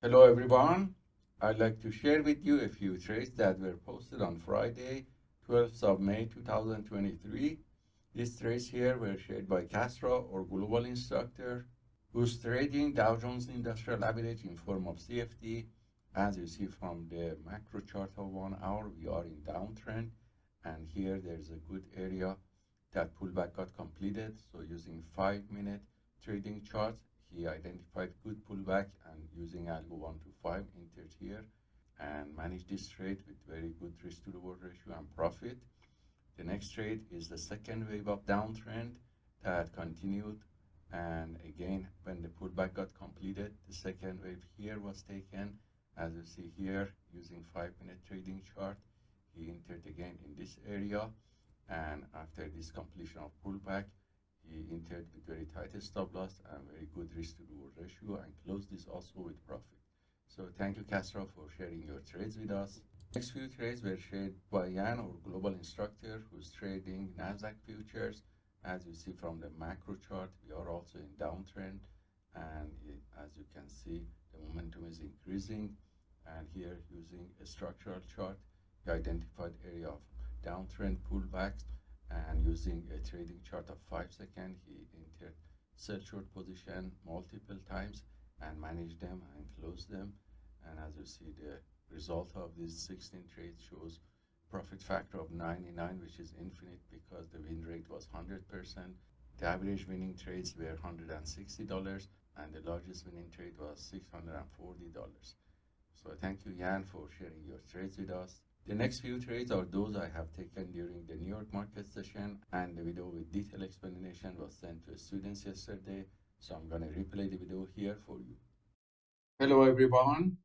Hello everyone. I'd like to share with you a few trades that were posted on Friday, 12th of May 2023. These trades here were shared by Castro or Global Instructor, who's trading Dow Jones Industrial Average in form of CFD. As you see from the macro chart of one hour, we are in downtrend. And here there's a good area that pullback got completed. So using five minute trading chart, he identified good pullback and using algo 1 to 5 entered here and managed this trade with very good risk to reward ratio and profit. The next trade is the second wave of downtrend that continued. And again when the pullback got completed the second wave here was taken. As you see here using five minute trading chart he entered again in this area. And after this completion of pullback he entered with very tight stop loss and very good risk to reward ratio and closed this also with profit. So thank you Castro for sharing your trades with us. Next few trades were shared by Yan, our global instructor who's trading Nasdaq futures. As you see from the macro chart, we are also in downtrend and it, as you can see, the momentum is increasing. And here using a structural chart, he identified area of downtrend pullbacks and using a trading chart of 5 seconds he entered sell short position multiple times and managed them and closed them. And as you see the result of these 16 trades shows profit factor of 99 which is infinite because the win rate was 100% the average winning trades were $160 and the largest winning trade was $640 so thank you Yan for sharing your trades with us the next few trades are those I have taken during the New York market session and the video with detailed explanation was sent to students yesterday. So I'm going to replay the video here for you. Hello everyone.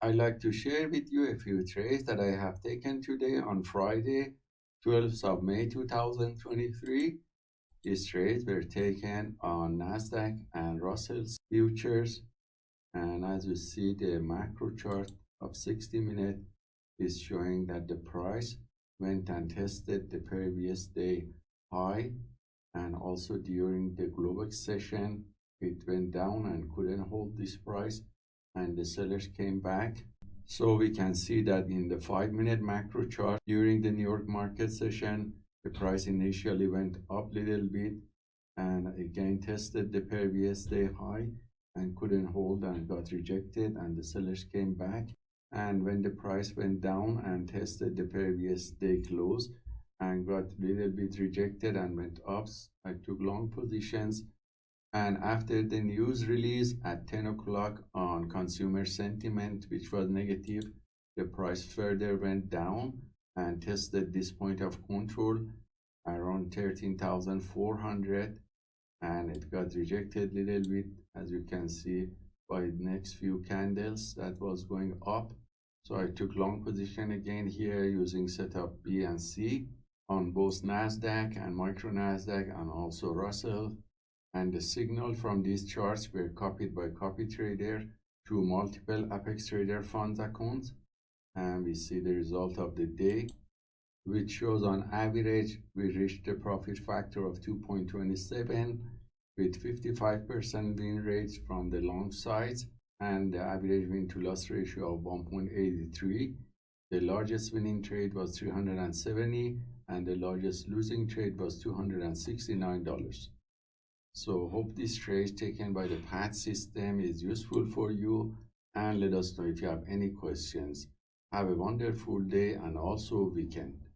I'd like to share with you a few trades that I have taken today on Friday, 12th of May 2023. These trades were taken on NASDAQ and Russell's futures. And as you see the macro chart of 60 minute is showing that the price went and tested the previous day high and also during the Globex session it went down and couldn't hold this price and the sellers came back. So we can see that in the five minute macro chart during the New York market session the price initially went up a little bit and again tested the previous day high and couldn't hold and got rejected and the sellers came back and when the price went down and tested the previous day close and got a little bit rejected and went up i took long positions. And after the news release at 10 o'clock on consumer sentiment which was negative the price further went down and tested this point of control around 13,400 and it got rejected a little bit as you can see by the next few candles that was going up so I took long position again here using setup B and C on both NASDAQ and micro NASDAQ and also Russell. And the signal from these charts were copied by copy trader to multiple Apex Trader funds accounts. And we see the result of the day, which shows on average, we reached a profit factor of 2.27 with 55% win rates from the long sides and the average win to loss ratio of 1.83. The largest winning trade was 370 and the largest losing trade was $269. So hope this trade taken by the PAT system is useful for you and let us know if you have any questions. Have a wonderful day and also weekend.